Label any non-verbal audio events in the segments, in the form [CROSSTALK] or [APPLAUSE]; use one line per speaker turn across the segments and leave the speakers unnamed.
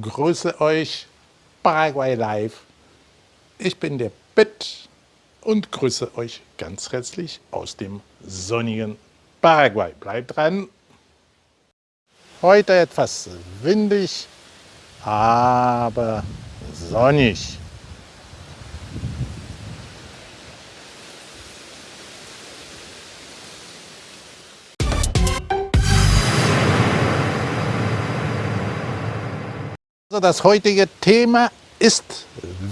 Grüße euch, Paraguay Live. Ich bin der Pitt und grüße euch ganz herzlich aus dem sonnigen Paraguay. Bleibt dran. Heute etwas windig, aber sonnig. Das heutige Thema ist,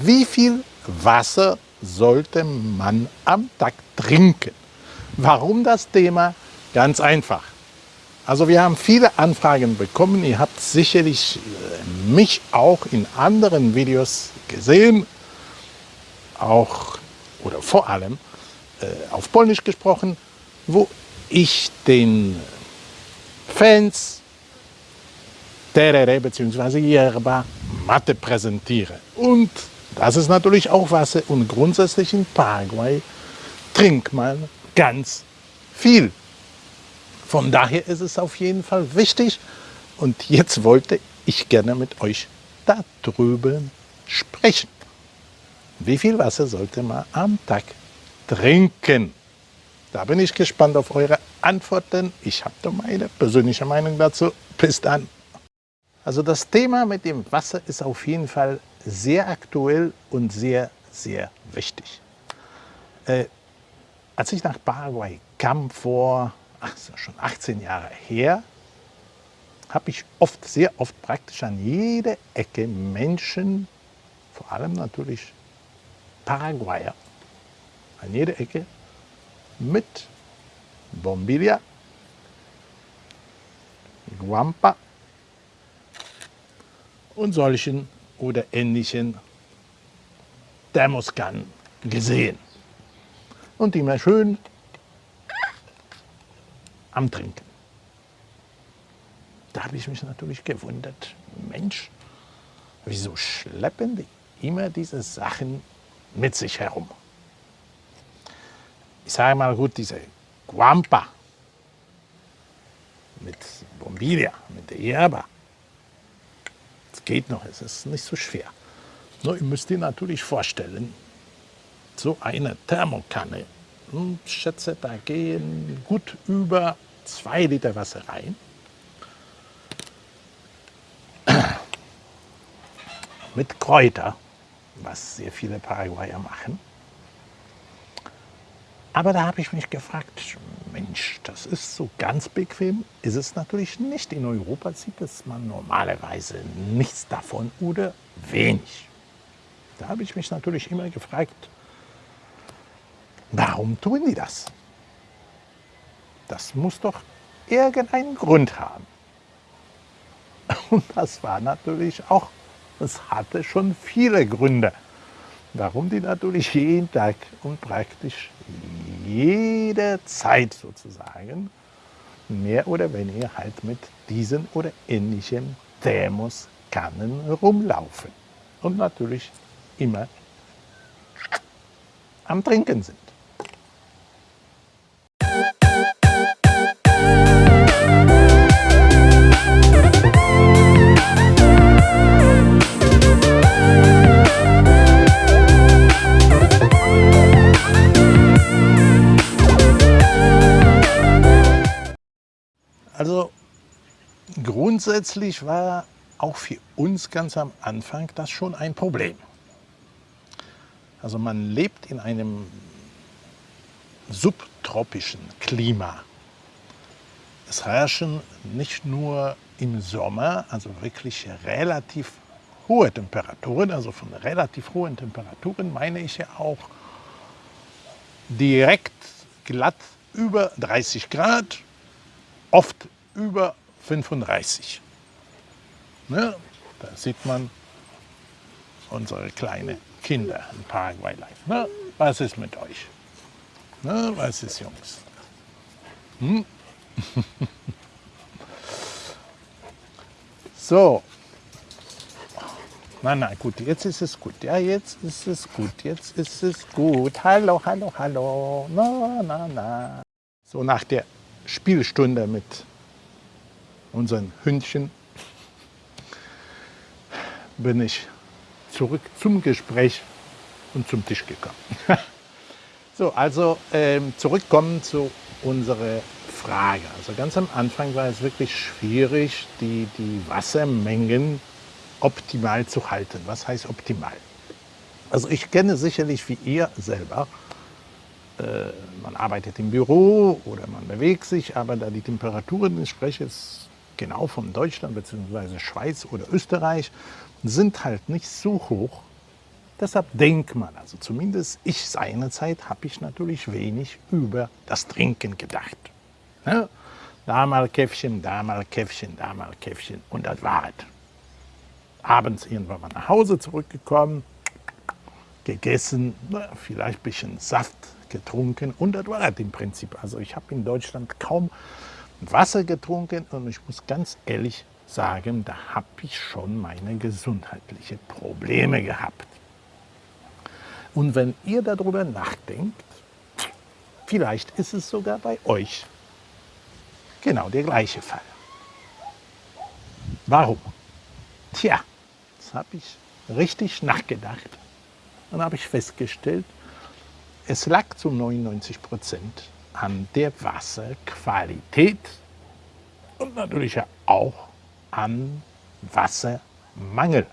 wie viel Wasser sollte man am Tag trinken? Warum das Thema? Ganz einfach. Also wir haben viele Anfragen bekommen. Ihr habt sicherlich äh, mich auch in anderen Videos gesehen, auch oder vor allem äh, auf Polnisch gesprochen, wo ich den Fans Terere bzw. Yerba Mate präsentiere. Und das ist natürlich auch Wasser und grundsätzlich in Paraguay trinkt man ganz viel. Von daher ist es auf jeden Fall wichtig und jetzt wollte ich gerne mit euch darüber sprechen. Wie viel Wasser sollte man am Tag trinken? Da bin ich gespannt auf eure Antworten. Ich habe da meine persönliche Meinung dazu. Bis dann. Also das Thema mit dem Wasser ist auf jeden Fall sehr aktuell und sehr, sehr wichtig. Äh, als ich nach Paraguay kam vor ach, schon 18 Jahre her, habe ich oft, sehr oft praktisch an jeder Ecke Menschen, vor allem natürlich Paraguayer, an jeder Ecke mit Bombilla, Guampa und solchen oder ähnlichen Thermoskannen gesehen. Und immer schön am Trinken. Da habe ich mich natürlich gewundert, Mensch, wieso schleppen die immer diese Sachen mit sich herum? Ich sage mal gut, diese Guampa mit Bombilia, mit der Yerba, geht noch, es ist nicht so schwer. Nur ihr müsst ihr natürlich vorstellen, so eine Thermokanne, hm, ich schätze, da gehen gut über zwei Liter Wasser rein. [CLEARS THROAT] Mit Kräuter, was sehr viele Paraguayer machen. Aber da habe ich mich gefragt, Mensch, das ist so ganz bequem, ist es natürlich nicht. In Europa sieht es man normalerweise nichts davon oder wenig. Da habe ich mich natürlich immer gefragt, warum tun die das? Das muss doch irgendeinen Grund haben. [LAUGHS] Und das war natürlich auch, es hatte schon viele Gründe warum die natürlich jeden Tag und praktisch jederzeit sozusagen mehr oder weniger halt mit diesen oder ähnlichen Thermoskannen rumlaufen und natürlich immer am Trinken sind. Grundsätzlich war auch für uns ganz am Anfang das schon ein Problem. Also man lebt in einem subtropischen Klima. Es herrschen nicht nur im Sommer, also wirklich relativ hohe Temperaturen, also von relativ hohen Temperaturen meine ich ja auch direkt glatt über 30 Grad oft über 35. Ne? Da sieht man unsere kleinen Kinder in Paraguay live. Ne? Was ist mit euch? Ne? Was ist, Jungs? Hm? [LAUGHS] so. Na, na, gut, jetzt ist es gut. Ja, jetzt ist es gut. Jetzt ist es gut. Hallo, hallo, hallo. Na, na, na. So nach der Spielstunde mit unseren Hündchen bin ich zurück zum Gespräch und zum Tisch gekommen. [LAUGHS] so, also ähm, zurückkommen zu unserer Frage. Also ganz am Anfang war es wirklich schwierig, die, die Wassermengen optimal zu halten. Was heißt optimal? Also ich kenne sicherlich wie ihr selber, äh, man arbeitet im Büro oder man bewegt sich, aber da die Temperaturen, jetzt genau von Deutschland bzw. Schweiz oder Österreich, sind halt nicht so hoch. Deshalb denkt man, also zumindest ich seinerzeit, habe ich natürlich wenig über das Trinken gedacht. Ne? Da mal Käffchen, da mal Käffchen, da mal Käffchen und das war es. Abends irgendwann mal nach Hause zurückgekommen, gegessen, vielleicht ein bisschen Saft getrunken und das war das im Prinzip. Also ich habe in Deutschland kaum Wasser getrunken und ich muss ganz ehrlich sagen, da habe ich schon meine gesundheitlichen Probleme gehabt. Und wenn ihr darüber nachdenkt, vielleicht ist es sogar bei euch genau der gleiche Fall. Warum? Tja, das habe ich richtig nachgedacht und habe ich festgestellt, es lag zu 99 Prozent an der Wasserqualität und natürlich auch an Wassermangel.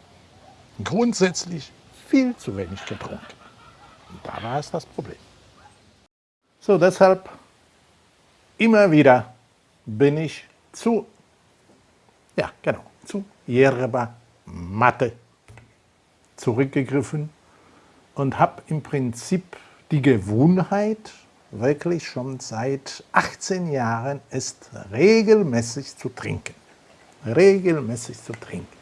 Grundsätzlich viel zu wenig getrunken. Und da war es das Problem. So, deshalb immer wieder bin ich zu, ja genau, zu Yerba Mate zurückgegriffen und habe im Prinzip die Gewohnheit, wirklich schon seit 18 Jahren ist regelmäßig zu trinken. Regelmäßig zu trinken.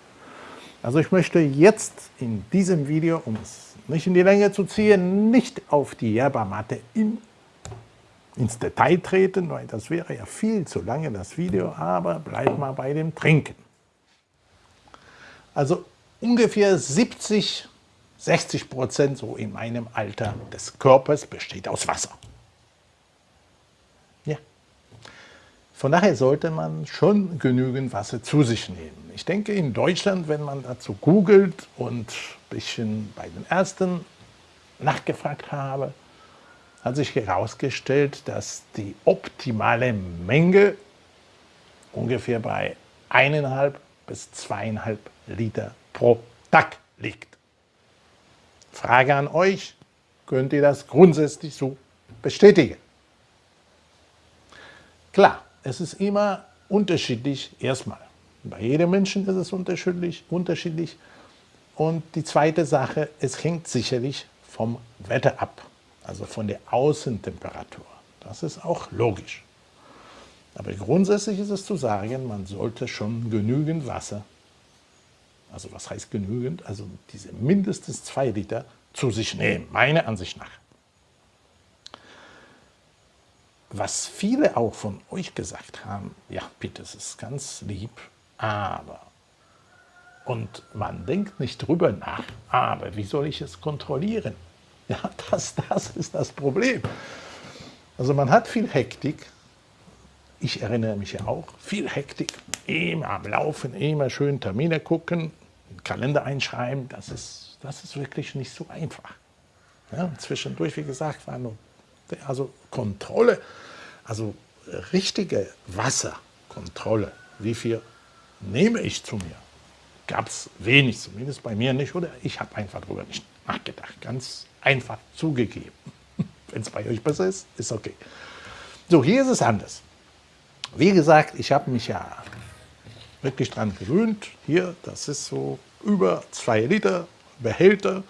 Also ich möchte jetzt in diesem Video, um es nicht in die Länge zu ziehen, nicht auf die Yerba-Matte in, ins Detail treten, weil das wäre ja viel zu lange, das Video, aber bleib mal bei dem Trinken. Also ungefähr 70, 60 Prozent so in meinem Alter des Körpers besteht aus Wasser. Von daher sollte man schon genügend Wasser zu sich nehmen. Ich denke, in Deutschland, wenn man dazu googelt und ein bisschen bei den Ärzten nachgefragt habe, hat sich herausgestellt, dass die optimale Menge ungefähr bei 1,5 bis 2,5 Liter pro Tag liegt. Frage an euch, könnt ihr das grundsätzlich so bestätigen? Klar, es ist immer unterschiedlich, erstmal. Bei jedem Menschen ist es unterschiedlich, unterschiedlich. Und die zweite Sache, es hängt sicherlich vom Wetter ab, also von der Außentemperatur. Das ist auch logisch. Aber grundsätzlich ist es zu sagen, man sollte schon genügend Wasser, also was heißt genügend, also diese mindestens zwei Liter zu sich nehmen, meiner Ansicht nach was viele auch von euch gesagt haben, ja bitte, es ist ganz lieb, aber, und man denkt nicht drüber nach, aber wie soll ich es kontrollieren? [LAUGHS] Ja, das, das ist das Problem. Also man hat viel Hektik, ich erinnere mich ja auch, viel Hektik, immer am Laufen, immer schön Termine gucken, Kalender einschreiben, das ist, das ist wirklich nicht so einfach. Ja, zwischendurch, wie gesagt, war nur also Kontrolle, also richtige Wasserkontrolle, wie viel nehme ich zu mir, gab es wenig, zumindest bei mir nicht, oder ich habe einfach darüber nicht nachgedacht, ganz einfach zugegeben. [LAUGHS] Wenn es bei euch besser ist, ist okay. So, hier ist es anders. Wie gesagt, ich habe mich ja wirklich daran gewöhnt. Hier, das ist so über zwei Liter Behälter,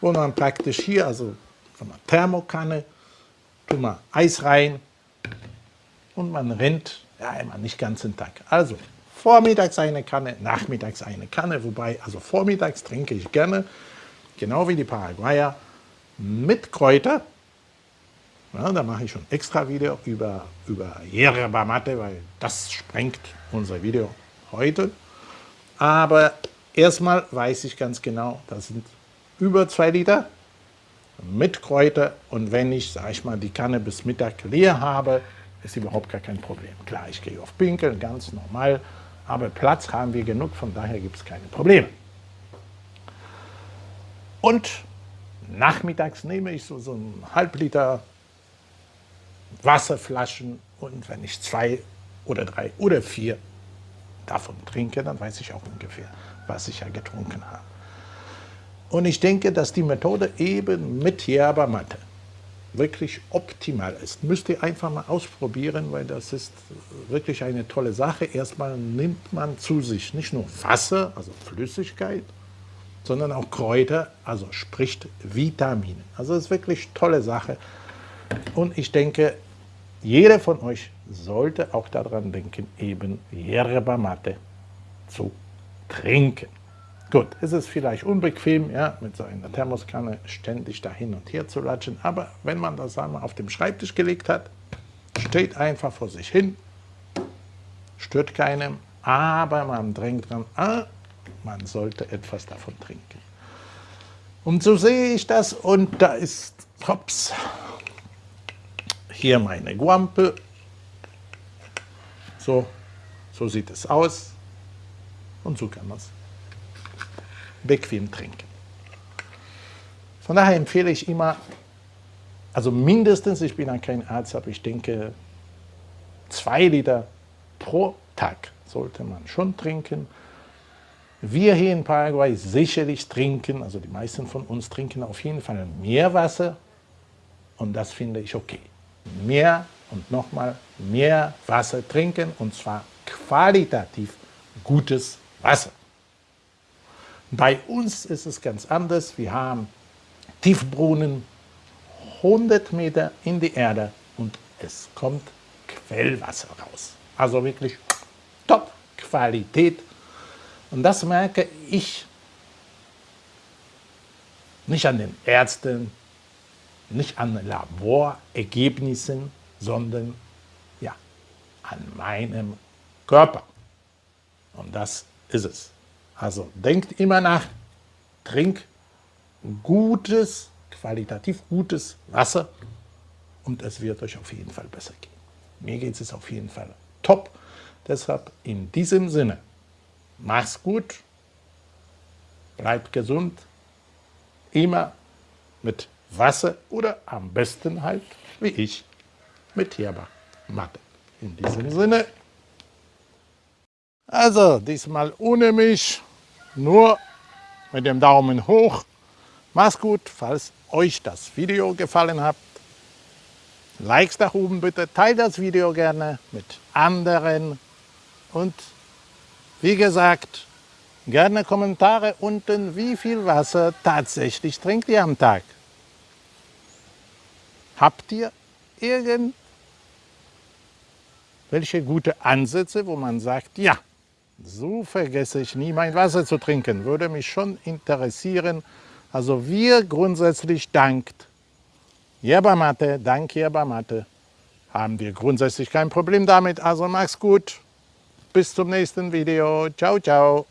wo man praktisch hier, also von einer Thermokanne, tun wir Eis rein und man rennt ja immer nicht ganz den Tag. Also vormittags eine Kanne, nachmittags eine Kanne, wobei, also vormittags trinke ich gerne, genau wie die Paraguayer, mit Kräuter. Ja, da mache ich schon extra Video über, über Yerba Mate, weil das sprengt unser Video heute. Aber erstmal weiß ich ganz genau, das sind über zwei Liter mit Kräuter und wenn ich, sag ich mal, die Kanne bis Mittag leer habe, ist überhaupt gar kein Problem. Klar, ich gehe auf Pinkeln, ganz normal, aber Platz haben wir genug, von daher gibt es keine Probleme. Und nachmittags nehme ich so, so einen halb Liter Wasserflaschen und wenn ich zwei oder drei oder vier davon trinke, dann weiß ich auch ungefähr, was ich ja getrunken habe. Und ich denke, dass die Methode eben mit Yerba Mate wirklich optimal ist. Müsst ihr einfach mal ausprobieren, weil das ist wirklich eine tolle Sache. Erstmal nimmt man zu sich nicht nur Wasser, also Flüssigkeit, sondern auch Kräuter, also sprich Vitamine. Also das ist wirklich tolle Sache. Und ich denke, jeder von euch sollte auch daran denken, eben Yerba Mate zu trinken. Gut, es ist vielleicht unbequem, ja, mit so einer Thermoskanne ständig da hin und her zu latschen, aber wenn man das einmal auf dem Schreibtisch gelegt hat, steht einfach vor sich hin, stört keinem, aber man drängt dran, ah, man sollte etwas davon trinken. Und so sehe ich das und da ist, hops, hier meine Guampe, so, so sieht es aus und so kann man es bequem trinken. Von daher empfehle ich immer, also mindestens, ich bin ja kein Arzt, aber ich denke, zwei Liter pro Tag sollte man schon trinken. Wir hier in Paraguay sicherlich trinken, also die meisten von uns trinken auf jeden Fall mehr Wasser und das finde ich okay. Mehr und nochmal mehr Wasser trinken und zwar qualitativ gutes Wasser. Bei uns ist es ganz anders. Wir haben Tiefbrunnen 100 Meter in die Erde und es kommt Quellwasser raus. Also wirklich Top-Qualität. Und das merke ich nicht an den Ärzten, nicht an Laborergebnissen, sondern ja, an meinem Körper. Und das ist es. Also denkt immer nach, trink gutes, qualitativ gutes Wasser und es wird euch auf jeden Fall besser gehen. Mir geht es auf jeden Fall top. Deshalb in diesem Sinne, mach's gut, bleibt gesund, immer mit Wasser oder am besten halt, wie ich, mit Yerba Mate. In diesem Sinne, also diesmal ohne mich, nur mit dem Daumen hoch. Macht's gut, falls euch das Video gefallen hat. Likes nach oben bitte, teilt das Video gerne mit anderen und wie gesagt, gerne Kommentare unten, wie viel Wasser tatsächlich trinkt ihr am Tag. Habt ihr irgendwelche gute Ansätze, wo man sagt, ja, so vergesse ich nie, mein Wasser zu trinken. Würde mich schon interessieren. Also wir grundsätzlich dankt Yerba Mate, dank Yerba Mate, haben wir grundsätzlich kein Problem damit. Also mach's gut. Bis zum nächsten Video. Ciao, ciao.